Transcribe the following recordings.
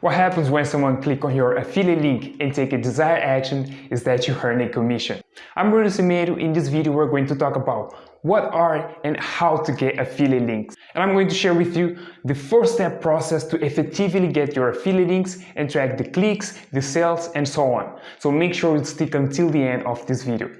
What happens when someone click on your affiliate link and take a desired action is that you earn a commission. I'm Bruno Cimeiro. In this video, we're going to talk about what are and how to get affiliate links. And I'm going to share with you the first step process to effectively get your affiliate links and track the clicks, the sales, and so on. So make sure you stick until the end of this video.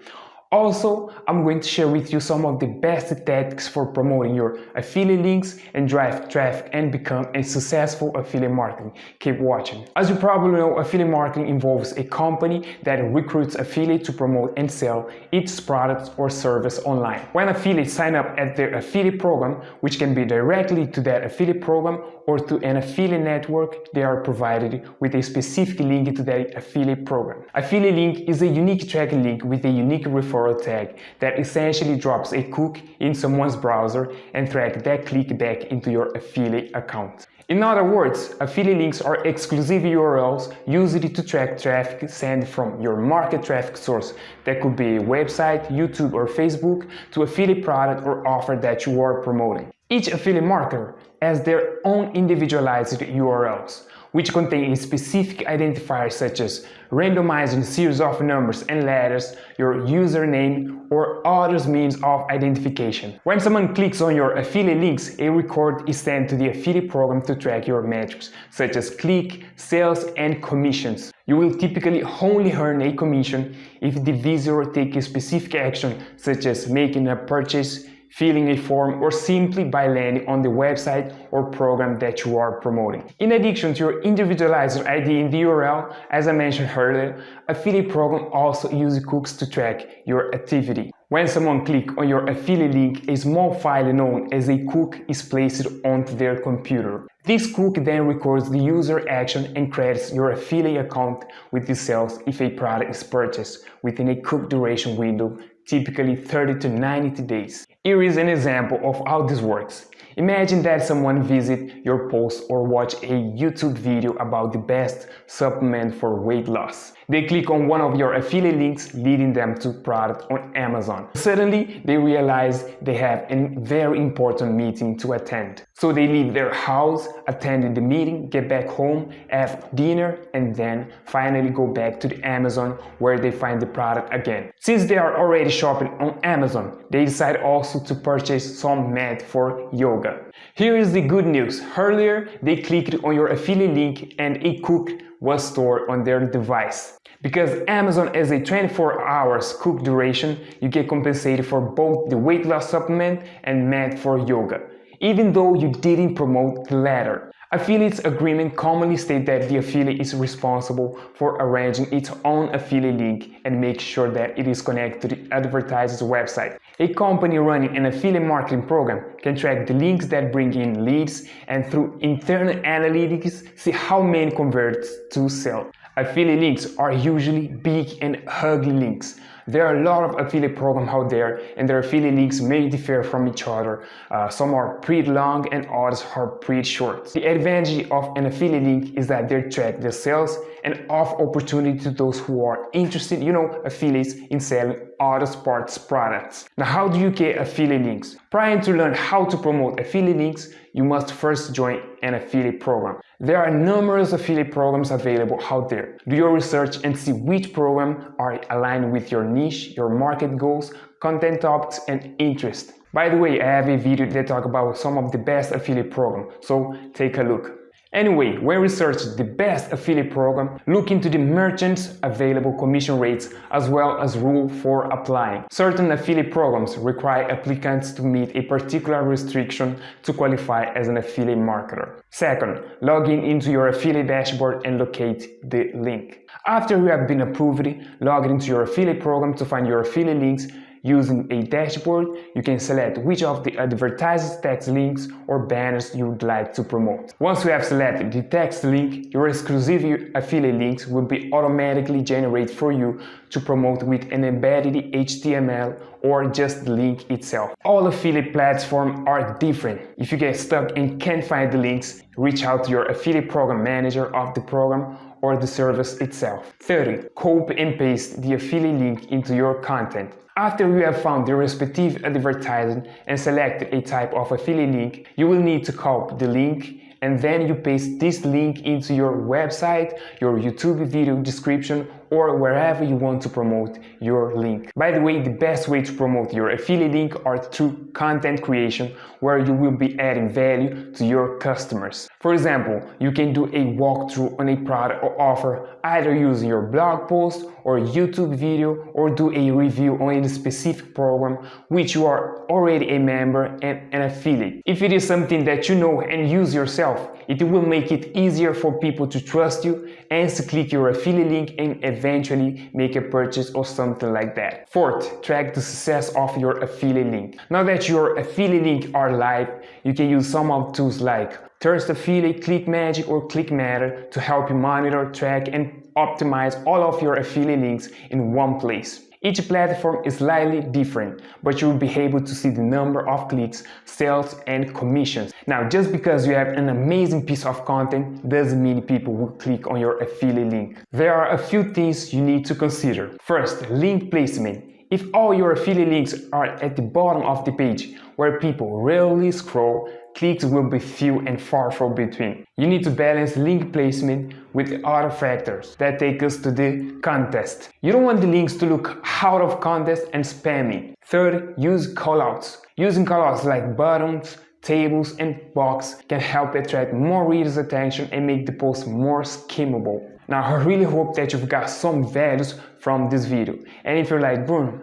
Also, I'm going to share with you some of the best tactics for promoting your affiliate links and drive traffic and become a successful affiliate marketing. Keep watching. As you probably know, affiliate marketing involves a company that recruits affiliates to promote and sell its products or service online. When affiliates sign up at their affiliate program, which can be directly to that affiliate program or to an affiliate network, they are provided with a specific link to that affiliate program. Affiliate link is a unique tracking link with a unique referral referral tag that essentially drops a hook in someone's browser and track that click back into your affiliate account. In other words, affiliate links are exclusive URLs used to track traffic sent from your market traffic source. That could be a website, YouTube or Facebook to affiliate product or offer that you are promoting. Each affiliate marketer has their own individualized URLs which contain specific identifiers such as randomizing series of numbers and letters, your username, or other means of identification. When someone clicks on your affiliate links, a record is sent to the affiliate program to track your metrics, such as click, sales, and commissions. You will typically only earn a commission if the visitor takes a specific action, such as making a purchase, filling a form, or simply by landing on the website or program that you are promoting. In addition to your individualized ID in the URL, as I mentioned earlier, affiliate program also uses cookies to track your activity. When someone clicks on your affiliate link, a small file known as a hook is placed onto their computer. This hook then records the user action and credits your affiliate account with the sales if a product is purchased within a hook duration window, typically 30 to 90 days. Here is an example of how this works. Imagine that someone visit your post or watch a YouTube video about the best supplement for weight loss. They click on one of your affiliate links leading them to product on Amazon. Suddenly, they realize they have a very important meeting to attend. So they leave their house, attend the meeting, get back home, have dinner, and then finally go back to the Amazon where they find the product again. Since they are already shopping on Amazon, they decide also to purchase some mat for yoga. Here is the good news. Earlier, they clicked on your affiliate link and a hook was stored on their device. Because Amazon has a 24 hours hook duration, you get compensated for both the weight loss supplement and mat for yoga, even though you didn't promote the latter. Affiliates agreement commonly state that the affiliate is responsible for arranging its own affiliate link and make sure that it is connected to the advertiser's website. A company running an affiliate marketing program can track the links that bring in leads and through internal analytics see how many convert to sell. Affiliate links are usually big and ugly links. There are a lot of affiliate programs out there and their affiliate links may differ from each other. Uh, some are pretty long and others are pretty short. The advantage of an affiliate link is that they track the sales and offer opportunity to those who are interested, you know, affiliates in selling other sports products. Now, how do you get affiliate links? Prior to learn how to promote affiliate links, you must first join an affiliate program. There are numerous affiliate programs available out there. Do your research and see which program are aligned with your niche, your market goals, content topics, and interest. By the way, I have a video that talk about some of the best affiliate programs, so take a look. Anyway, when research the best affiliate program, look into the merchants available commission rates as well as rule for applying. Certain affiliate programs require applicants to meet a particular restriction to qualify as an affiliate marketer. Second, log in into your affiliate dashboard and locate the link. After you have been approved, log into your affiliate program to find your affiliate links Using a dashboard, you can select which of the advertised text links or banners you would like to promote. Once you have selected the text link, your exclusive affiliate links will be automatically generated for you to promote with an embedded HTML or just the link itself. All affiliate platforms are different. If you get stuck and can't find the links, reach out to your affiliate program manager of the program or the service itself. 30. Copy and paste the affiliate link into your content. After you have found the respective advertising and selected a type of affiliate link, you will need to copy the link and then you paste this link into your website, your YouTube video description or wherever you want to promote your link. By the way, the best way to promote your affiliate link are through content creation where you will be adding value to your customers. For example, you can do a walkthrough on a product or offer either using your blog post or YouTube video or do a review on a specific program which you are already a member and an affiliate. If it is something that you know and use yourself, it will make it easier for people to trust you and to click your affiliate link and eventually make a purchase or something like that. Fourth, track the success of your affiliate link. Now that your affiliate link are live, you can use some of tools like Thirst Affiliate, ClickMagick or ClickMeter to help you monitor, track and optimize all of your affiliate links in one place. Each platform is slightly different, but you will be able to see the number of clicks, sales and commissions. Now, just because you have an amazing piece of content doesn't mean people will click on your affiliate link. There are a few things you need to consider. First, link placement. If all your affiliate links are at the bottom of the page, where people rarely scroll, clicks will be few and far from between. You need to balance link placement with other factors that take us to the contest. You don't want the links to look out of context and spammy. Third, use callouts. Using callouts like buttons, tables and box can help attract more readers' attention and make the post more skimmable. Now, I really hope that you've got some values from this video. And if you're like, Bruno,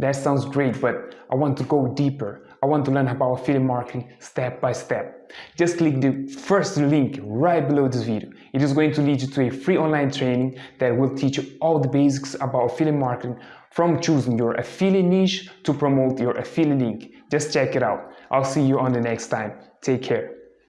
that sounds great, but I want to go deeper. I want to learn about affiliate marketing step by step. Just click the first link right below this video. It is going to lead you to a free online training that will teach you all the basics about affiliate marketing from choosing your affiliate niche to promote your affiliate link. Just check it out. I'll see you on the next time. Take care.